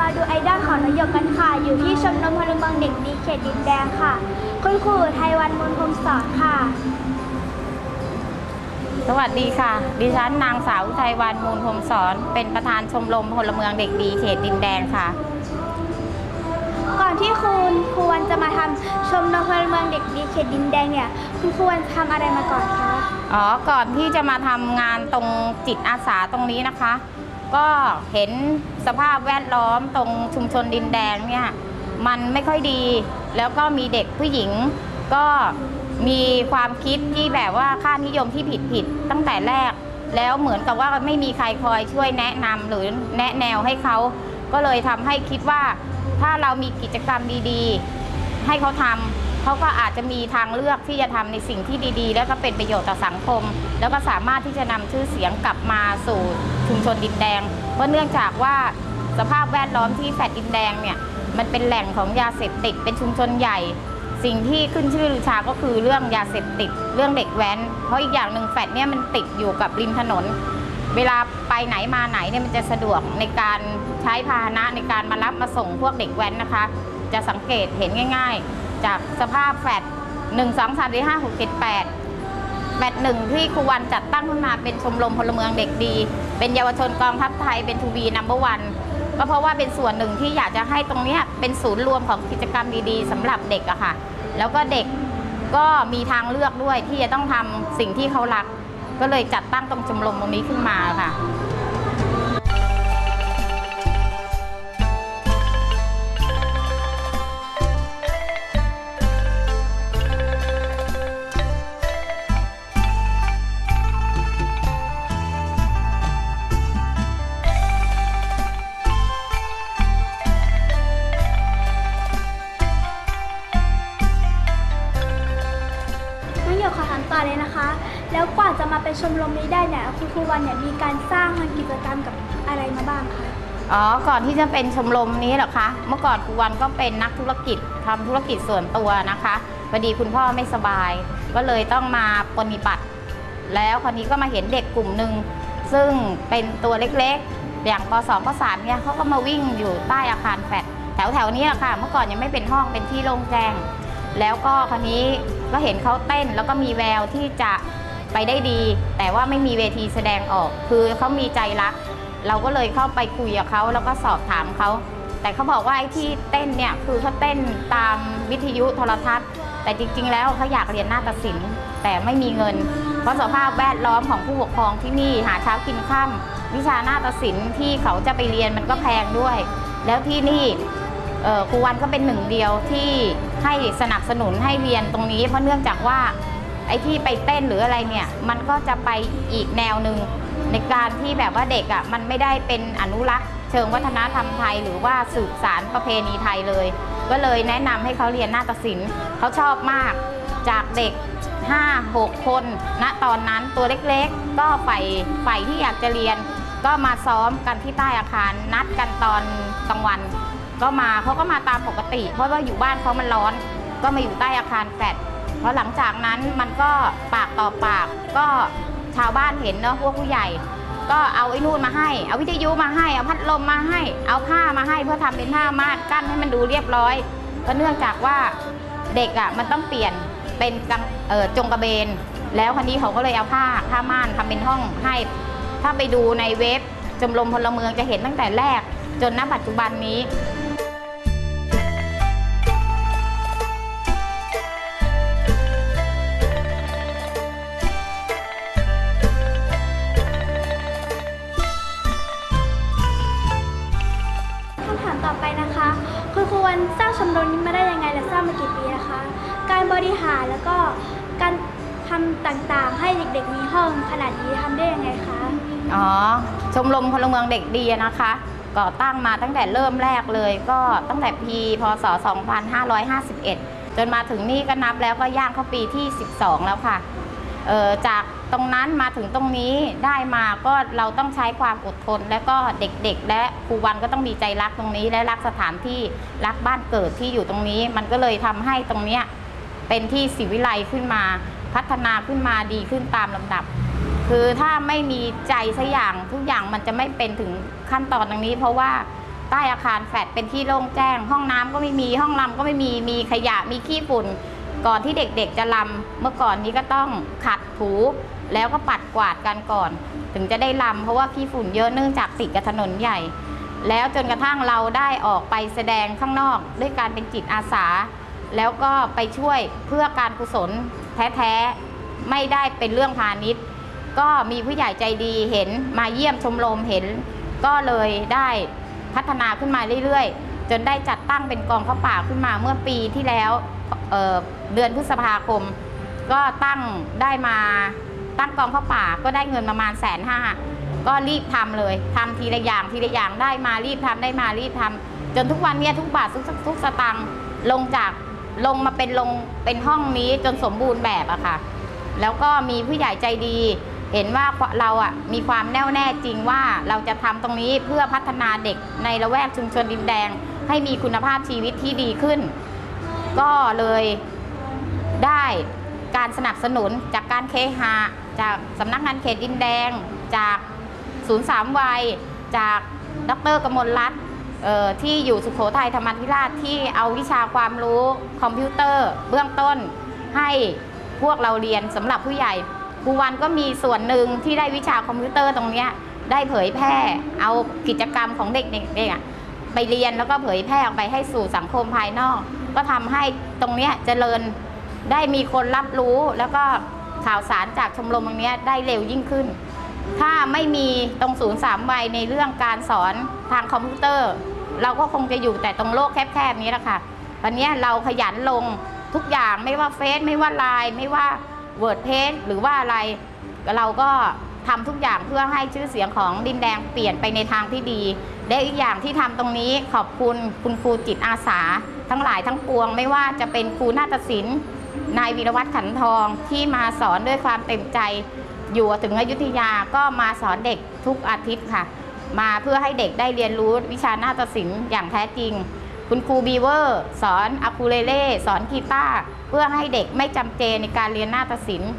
มาดูไอดอลของนายกกันค่ะ อยู่ที่ชมรมพลเมืองเด็กดีเขตดินแดงค่ะ คุณครูไทยวันมนพรมสอนค่ะ สวัสดีค่ะ ดิฉันนางสาวอุทัยวันมูลพรหมสอน เป็นประธานชมรมพลเมืองเด็กดีเขตดินแดงค่ะ ก่อนที่คุณครูวันจะมาทำชมรมพลเมืองเด็กดีเขตดินแดงเนี่ย คุณครูวันทำอะไรมาก่อนคะ อ๋อ ก่อนที่จะมาทำงานตรงจิตอาสาตรงนี้นะคะ ก็เห็นสภาพแวดล้อมตรงชุมชนดินแดงเนี่ยมันไม่ค่อยดี แล้วก็มีเด็กผู้หญิง ก็มีความคิดที่แบบว่าค่านิยมที่ผิดผิดๆตั้งแต่แรก แล้วเหมือนกับว่าไม่มีใครคอยช่วยแนะนำหรือแนะแนวให้เขาก็เลยทำให้คิดว่าถ้าเรามีกิจกรรมดีๆ ให้เขาทำ เขาก็อาจจะมีทางเลือกที่จะทำในสิ่งที่ดีๆ แล้วก็เป็นประโยชน์ต่อสังคม แล้วก็สามารถที่จะนำชื่อเสียงกลับมาสู่ชุมชนดินแดง เพราะเนื่องจากว่าสภาพแวดล้อมที่แฟลตดินแดงเนี่ยมันเป็นแหล่งของยาเสพติดเป็นชุมชนใหญ่ สิ่งที่ขึ้นชื่อลือชาก็คือเรื่องยาเสพติด เรื่องเด็กแว้น เพราะอีกอย่างหนึ่งแฟลตเนี่ยมันติดอยู่กับริมถนน เวลาไปไหนมาไหนเนี่ยมันจะสะดวกในการใช้พาหนะในการมารับมาส่งพวกเด็กแว้นนะคะ จะสังเกตเห็นง่าย ๆ จากสภาพแฟลต1 2 3 4 5 6 7 8แมตช์หนึ่งที่ครูวันจัดตั้งขึ้นมาเป็นชมรมพลเมืองเด็กดี เป็นเยาวชนกองทัพไทยเป็นทูบีนัมเบอร์วันก็เพราะว่าเป็นส่วนหนึ่งที่อยากจะให้ตรงเนี้ยเป็นศูนย์รวมของกิจกรรมดีๆสำหรับเด็กอะค่ะ แล้วก็เด็กก็มีทางเลือกด้วยที่จะต้องทำสิ่งที่เขารัก ก็เลยจัดตั้งตรงชมรมตรงนี้ขึ้นมาค่ะ เป็นชมรมนี้ได้เนี่ยคุณครูวันเนี่ยมีการสร้างทำกิจกรรมกับอะไรมาบ้างคะอ๋อ ก่อนที่จะเป็นชมรมนี้เหรอคะ เมื่อก่อนครูวันก็เป็นนักธุรกิจทำธุรกิจส่วนตัวนะคะพอดีคุณพ่อไม่สบาย ก็เลยต้องมาปฏิบัติ แล้วคราวนี้ก็มาเห็นเด็กกลุ่มหนึ่งซึ่งเป็นตัวเล็กๆ อย่างป .2 ป .3 เนี่ยเขาก็มาวิ่งอยู่ใต้อาคารแฟลตแถวๆนี้แหละค่ะ เมื่อก่อนยังไม่เป็นห้องเป็นที่โล่งแจ้ง แล้วก็คราวนี้ก็เห็นเขาเต้นแล้วก็มีแววที่จะ ไปได้ดี แต่ว่าไม่มีเวทีแสดงออก คือเขามีใจรัก เราก็เลยเข้าไปคุยกับเขาแล้วก็สอบถามเขา แต่เขาบอกว่าไอ้ที่เต้นเนี่ยคือเขาเต้นตามวิทยุโทรทัศน์ แต่จริง ๆ แล้วเขาอยากเรียนนาฏศิลป์แต่ไม่มีเงิน เพราะสภาพแวดล้อมของผู้ปกครองที่นี่หาเช้ากินค่ำวิชานาฏศิลป์ที่เขาจะไปเรียนมันก็แพงด้วย แล้วที่นี่ครูวันก็เป็นหนึ่งเดียวที่ให้สนับสนุนให้เรียนตรงนี้ เพราะเนื่องจากว่า ไอ้ที่ไปเต้นหรืออะไรเนี่ย มันก็จะไปอีกแนวหนึ่งในการที่แบบว่าเด็กอะ่ะมันไม่ได้เป็นอนุรักษ์ เชิงวัฒนธรรมไทย หรือว่าสืบสารประเพณีไทยเลย ก็เลยแนะนำให้เขาเรียนนาฏศิลป์เขาชอบมากจากเด็ก 5 6 คนณตอนนั้นตัวเล็กๆ ก็ใฝ่ใฝ่ที่อยากจะเรียน ก็มาซ้อมกันที่ใต้อาคารนัดกันตอนกลางวัน ก็มาเขาก็มาตามปกติ เพราะว่าอยู่บ้านเขามันร้อน ก็มาอยู่ใต้อาคารแฟลตเพราะหลังจากนั้นมันก็ปากต่อปากก็ชาวบ้านเห็นเนาะพวกผู้ใหญ่ ก็เอาไอ้นู่นมาให้ เอาวิทยุมาให้ เอาพัดลมมาให้ เอาผ้ามาให้เพื่อทำเป็นผ้าม่านกั้นให้มันดูเรียบร้อยเพราะเนื่องจากว่าเด็กอะมันต้องเปลี่ยนเป็นกังเออจงกระเบน แล้วคันนี้เขาก็เลยเอาผ้าผ้าม่านทำเป็นห้องให้ ถ้าไปดูในเว็บจมรมพลเมืองจะเห็นตั้งแต่แรก จนณปัจจุบันนี้ แล้วก็การทำต่างๆ ให้เด็กๆ มีห้องขนาดนี้ทำได้ยังไงคะ อ๋อ ชมรมพลเมืองเด็กดีนะคะ ก่อตั้งมาตั้งแต่เริ่มแรกเลย ก็ตั้งแต่ปีพศ 2551 จนมาถึงนี่ก็นับแล้วก็ย่างเข้าปีที่ 12 แล้วค่ะเอ่อจากตรงนั้นมาถึงตรงนี้ได้มาก็เราต้องใช้ความอดทน และก็เด็กๆ และครูวันก็ต้องมีใจรักตรงนี้ และรักสถานที่รักบ้านเกิดที่อยู่ตรงนี้ มันก็เลยทำให้ตรงเนี้ย เป็นที่ศิวิไลขึ้นมา พัฒนาขึ้นมาดีขึ้นตามลำดับ คือถ้าไม่มีใจสักอย่างทุกอย่างมันจะไม่เป็นถึงขั้นตอนตรงนี้ เพราะว่าใต้อาคารแฟลตเป็นที่โล่งแจ้ง ห้องน้ำก็ไม่มีห้องลำก็ไม่มีมีขยะมีขี้ฝุ่น ก่อนที่เด็กๆจะลำเมื่อก่อนนี้ก็ต้องขัดถูแล้วก็ปัดกวาดกันก่อน ถึงจะได้ลำเพราะว่าขี้ฝุ่นเยอะเนื่องจากติดกับถนนใหญ่ แล้วจนกระทั่งเราได้ออกไปแสดงข้างนอก ด้วยการเป็นจิตอาสา แล้วก็ไปช่วยเพื่อการกุศลแท้ๆ ไม่ได้เป็นเรื่องพาณิชย์ ก็มีผู้ใหญ่ใจดีเห็นมาเยี่ยมชมรมเห็น ก็เลยได้พัฒนาขึ้นมาเรื่อยๆ จนได้จัดตั้งเป็นกองข้าวป่าขึ้นมาเมื่อปีที่แล้วเเดือนพฤษภาคม ก็ตั้งได้มาตั้งกองข้าวป่าก็ได้เงินประมาณแสนห้าก็รีบทำเลยทำทีละอย่างทีละอย่างได้มารีบทำได้มารีบทำจนทุกวันเนี้ยทุกบาททุกทุกสตังค์ลงจาก ลงมาเป็นลงเป็นห้องนี้จนสมบูรณ์แบบอะค่ะ แล้วก็มีผู้ใหญ่ใจดี เห็นว่าเราอะมีความแน่วแน่จริงว่าเราจะทำตรงนี้เพื่อพัฒนาเด็กในละแวกชุมชนดินแดง ให้มีคุณภาพชีวิตที่ดีขึ้น ก็เลยได้การสนับสนุนจากการเคหะจากสำนักงานเขตดินแดง จากศูนย์สามวัย จากดรกมลรัตน์ ที่อยู่สุขโขทัยธรรมธิราชที่เอาวิชาความรู้คอมพิวเตอร์ เบื้องต้นให้พวกเราเรียนสำหรับผู้ใหญ่ครูวันก็มีส่วนหนึ่งที่ได้วิชาคอมพิวเตอร์ตรงนี้ได้เผยแพร่เอากิจกรรมของเด็กๆเนี่ยไปเรียนแล้วก็เผยแพร่ออกไปให้สู่สังคมภายนอก ก็ทำให้ตรงนี้เจริญได้มีคนรับรู้แล้วก็ข่าวสารจากชมรมตรงนี้ได้เร็วยิ่งขึ้น ถ้าไม่มีตรงศูนย์สามวัยในเรื่องการสอนทางคอมพิวเตอร์ เราก็คงจะอยู่แต่ตรงโลกแคบๆนี้แหละค่ะวันนี้เราขยันลงทุกอย่างไม่ว่าเฟซไม่ว่าไลน์ไม่ว่า web page หรือว่าอะไร เราก็ทำทุกอย่างเพื่อให้ชื่อเสียงของดินแดงเปลี่ยนไปในทางที่ดีและอีกอย่างที่ทำตรงนี้ขอบคุณคุณครูจิตอาสา ทั้งหลายทั้งปวง ไม่ว่าจะเป็นครูนาฏศิลป์นายวีรวัตรขันทองที่มาสอนด้วยความเต็มใจ อยู่ถึงอยุธยาก็มาสอนเด็กทุกอาทิตย์ค่ะ มาเพื่อให้เด็กได้เรียนรู้วิชานาฏศิลป์อย่างแท้จริง คุณครูบีเวอร์สอนอูคูเลเล่สอนกีตาร์เพื่อให้เด็กไม่จำเจในการเรียนนาฏศิลป์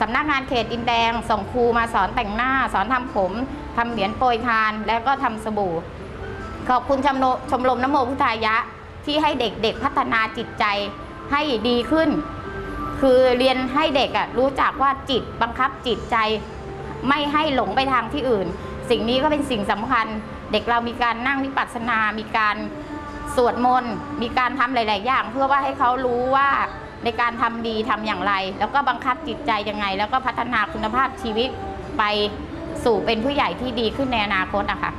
สำนักงานเขตดินแดง ส่งครูมาสอนแต่งหน้า สอนทำผมทำเหรียญโปรยทาน แล้วก็ทำสบู่ ขอบคุณชมรมชมรมนโมพุทธายะ ที่ให้เด็กๆพัฒนาจิตใจให้ดีขึ้น คือเรียนให้เด็กอะรู้จักว่าจิตบังคับจิตใจ ไม่ให้หลงไปทางที่อื่น สิ่งนี้ก็เป็นสิ่งสำคัญ เด็กเรามีการนั่งวิปัสสนา มีการสวดมนต์ มีการทำหลาย ๆ อย่าง เพื่อว่าให้เขารู้ว่าในการทำดีทำอย่างไร แล้วก็บังคับจิตใจยังไง แล้วก็พัฒนาคุณภาพชีวิตไปสู่เป็นผู้ใหญ่ที่ดีขึ้นในอนาคตอะค่ะ